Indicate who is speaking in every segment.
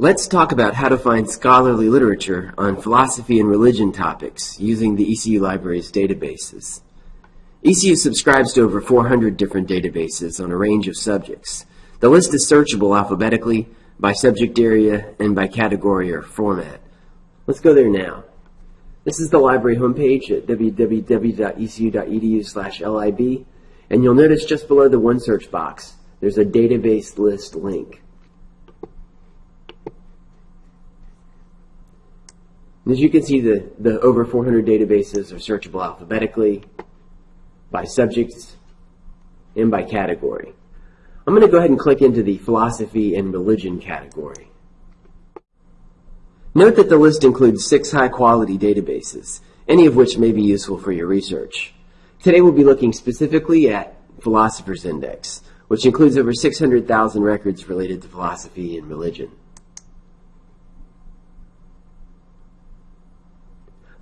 Speaker 1: Let's talk about how to find scholarly literature on philosophy and religion topics using the ECU Library's databases. ECU subscribes to over 400 different databases on a range of subjects. The list is searchable alphabetically, by subject area, and by category or format. Let's go there now. This is the library homepage at www.ecu.edu/lib, and you'll notice just below the OneSearch box, there's a database list link. As you can see, the, the over 400 databases are searchable alphabetically, by subjects, and by category. I'm going to go ahead and click into the philosophy and religion category. Note that the list includes six high-quality databases, any of which may be useful for your research. Today we'll be looking specifically at Philosopher's Index, which includes over 600,000 records related to philosophy and religion.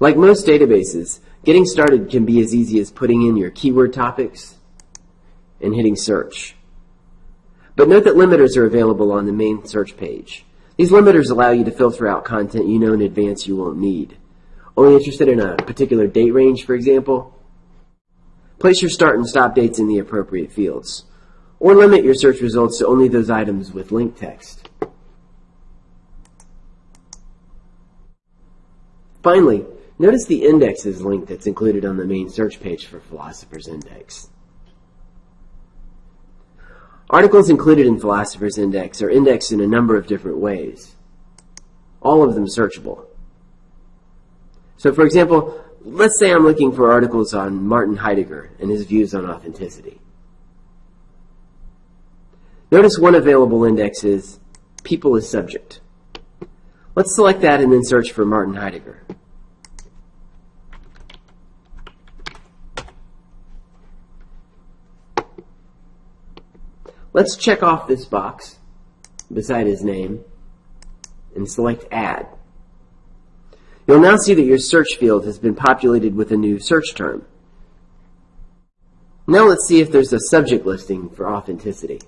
Speaker 1: Like most databases, getting started can be as easy as putting in your keyword topics and hitting search. But note that limiters are available on the main search page. These limiters allow you to filter out content you know in advance you won't need. Only interested in a particular date range, for example? Place your start and stop dates in the appropriate fields. Or limit your search results to only those items with link text. Finally, Notice the indexes link that's included on the main search page for Philosopher's Index. Articles included in Philosopher's Index are indexed in a number of different ways, all of them searchable. So for example, let's say I'm looking for articles on Martin Heidegger and his views on authenticity. Notice one available index is people as subject. Let's select that and then search for Martin Heidegger. Let's check off this box beside his name and select Add. You'll now see that your search field has been populated with a new search term. Now let's see if there's a subject listing for authenticity.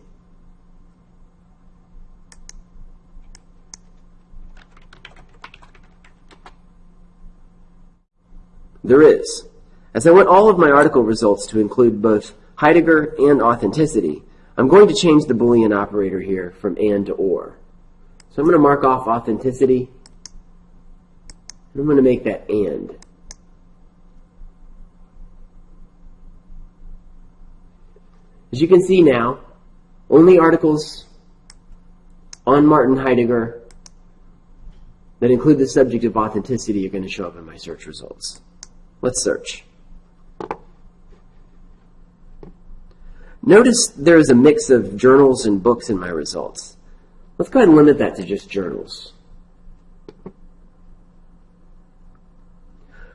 Speaker 1: There is. As I want all of my article results to include both Heidegger and authenticity, I'm going to change the Boolean operator here from and to or. So I'm going to mark off authenticity. And I'm going to make that and. As you can see now, only articles on Martin Heidegger that include the subject of authenticity are going to show up in my search results. Let's search. Notice there is a mix of journals and books in my results. Let's go ahead and limit that to just journals.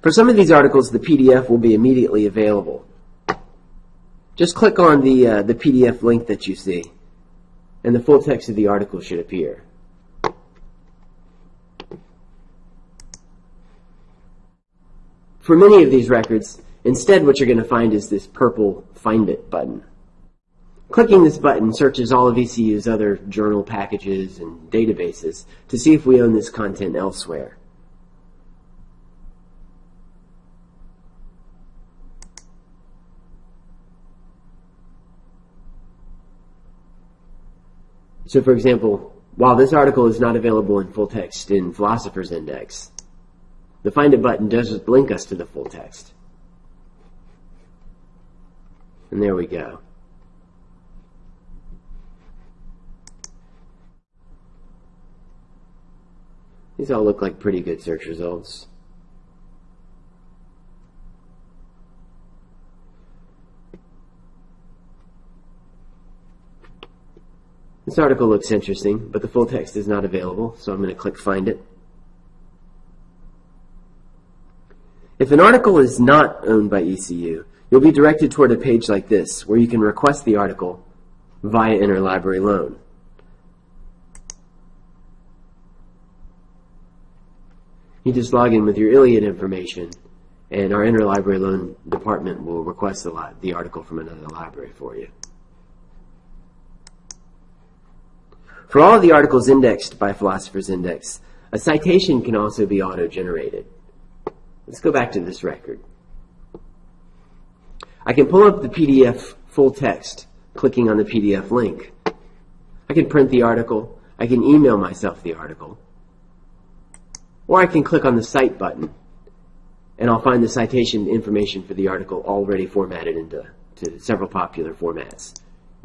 Speaker 1: For some of these articles, the PDF will be immediately available. Just click on the, uh, the PDF link that you see, and the full text of the article should appear. For many of these records, instead what you're going to find is this purple Find It button. Clicking this button searches all of ECU's other journal packages and databases to see if we own this content elsewhere. So for example, while this article is not available in full text in Philosopher's Index, the Find It button does link us to the full text. And there we go. These all look like pretty good search results. This article looks interesting, but the full text is not available, so I'm going to click Find It. If an article is not owned by ECU, you'll be directed toward a page like this, where you can request the article via interlibrary loan. You just log in with your ILLiad information, and our interlibrary loan department will request the, the article from another library for you. For all the articles indexed by Philosopher's Index, a citation can also be auto-generated. Let's go back to this record. I can pull up the PDF full text, clicking on the PDF link. I can print the article. I can email myself the article. Or I can click on the Cite button, and I'll find the citation information for the article already formatted into to several popular formats.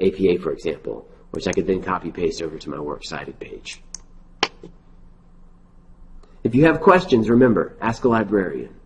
Speaker 1: APA, for example, which I could then copy paste over to my works cited page. If you have questions, remember, ask a librarian.